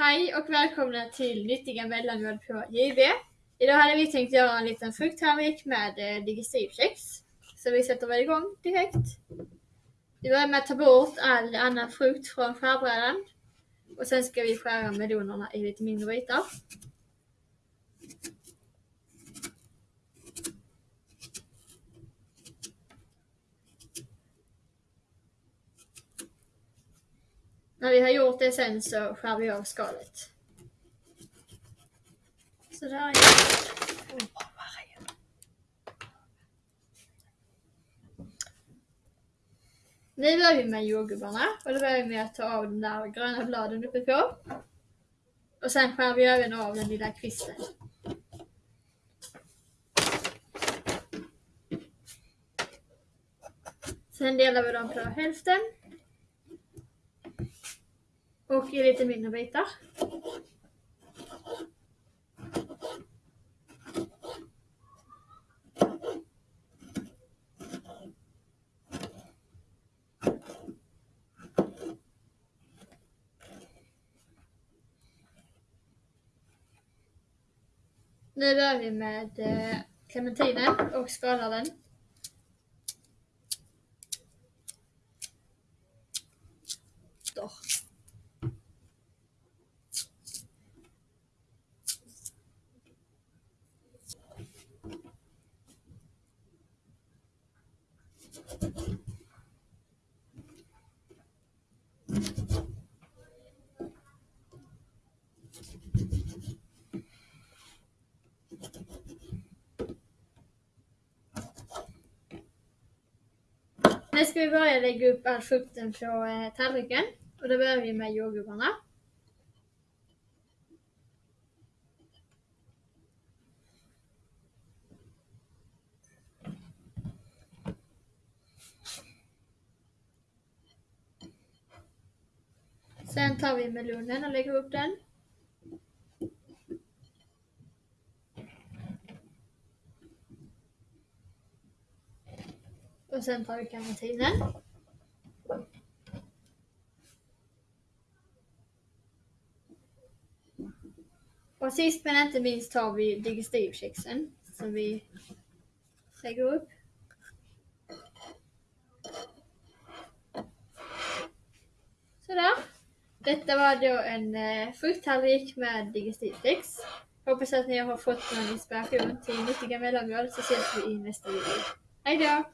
Hej och välkomna till Nyttiga mellanmål på JB. Idag hade vi tänkt göra en liten frukttallrik med eh, digestivkex. Så vi sätter väl igång direkt. Vi börjar med att ta bort all annan frukt från skärbrädan. Och sen ska vi skära melonerna i lite mindre bitar. När vi har gjort det sen så skär vi av skalet. Sådär ja. Nu börjar vi med jordgubbarna och då börjar vi med att ta av de där gröna bladen uppe på. Och sen skär vi även av den lilla kvisten. Sen delar vi dem på hälften. Och i lite mindre bitar. Nu börjar vi med eh, clementinen och skalar den. Då. Nu ska vi börja lägga upp all frukten på eh, tallriken. Och då börjar vi med jordgubbarna. Sen tar vi melonen och lägger upp den. Och sen tar vi clementinen. Och sist men inte minst tar vi digestivkexen som vi lägger upp. Sådär. Detta var då en eh, frukttallrik med digestivtex. Hoppas att ni har fått någon inspiration till nyttiga mellanmål så ses vi i nästa video. Hejdå!